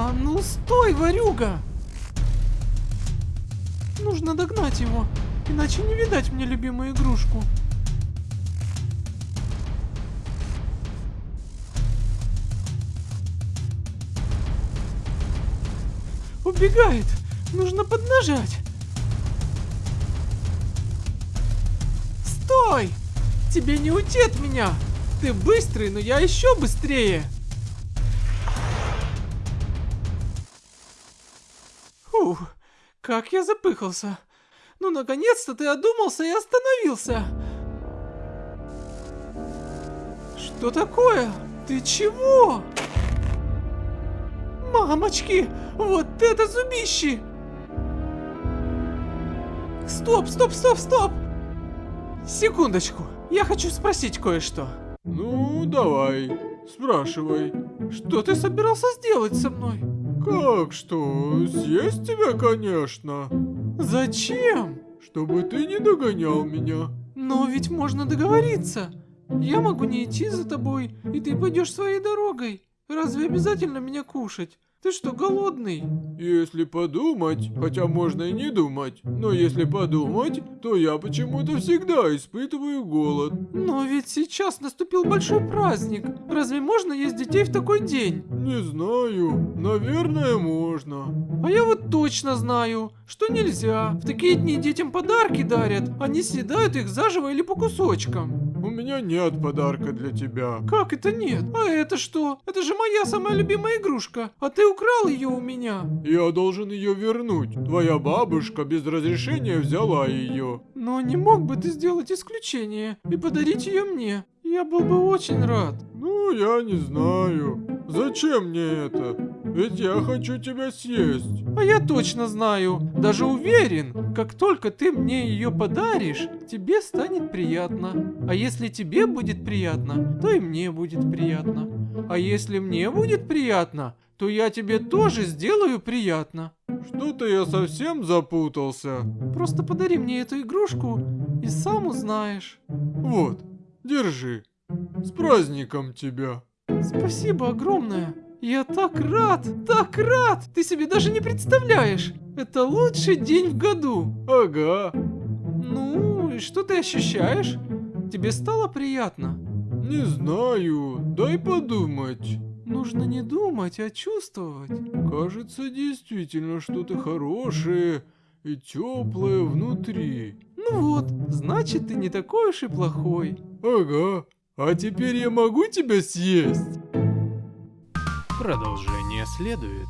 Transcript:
А ну стой, ворюга! Нужно догнать его, иначе не видать мне любимую игрушку. Убегает! Нужно поднажать! Стой! Тебе не уйти от меня! Ты быстрый, но я еще быстрее! Фух, как я запыхался. Ну, наконец-то ты одумался и остановился. Что такое? Ты чего? Мамочки, вот это зубище! Стоп, стоп, стоп, стоп! Секундочку, я хочу спросить кое-что. Ну, давай, спрашивай. Что ты собирался сделать со мной? Как что? Съесть тебя, конечно. Зачем? Чтобы ты не догонял меня. Но ведь можно договориться. Я могу не идти за тобой, и ты пойдешь своей дорогой. Разве обязательно меня кушать? Ты что, голодный? Если подумать, хотя можно и не думать, но если подумать, то я почему-то всегда испытываю голод. Но ведь сейчас наступил большой праздник. Разве можно есть детей в такой день? Не знаю, наверное можно. А я вот точно знаю, что нельзя. В такие дни детям подарки дарят, они съедают их заживо или по кусочкам. У меня нет подарка для тебя. Как это нет? А это что? Это же моя самая любимая игрушка, а ты украл ее у меня. Я должен ее вернуть. Твоя бабушка без разрешения взяла ее. Но не мог бы ты сделать исключение и подарить ее мне? Я был бы очень рад. Ну, я не знаю. Зачем мне это? Ведь я хочу тебя съесть. А я точно знаю, даже уверен, как только ты мне ее подаришь, тебе станет приятно. А если тебе будет приятно, то и мне будет приятно. А если мне будет приятно, то я тебе тоже сделаю приятно. Что-то я совсем запутался. Просто подари мне эту игрушку и сам узнаешь. Вот, держи. С праздником тебя. Спасибо огромное. Я так рад, так рад! Ты себе даже не представляешь! Это лучший день в году! Ага. Ну, и что ты ощущаешь? Тебе стало приятно? Не знаю, дай подумать. Нужно не думать, а чувствовать. Кажется, действительно что-то хорошее и теплое внутри. Ну вот, значит ты не такой уж и плохой. Ага. А теперь я могу тебя съесть? Продолжение следует.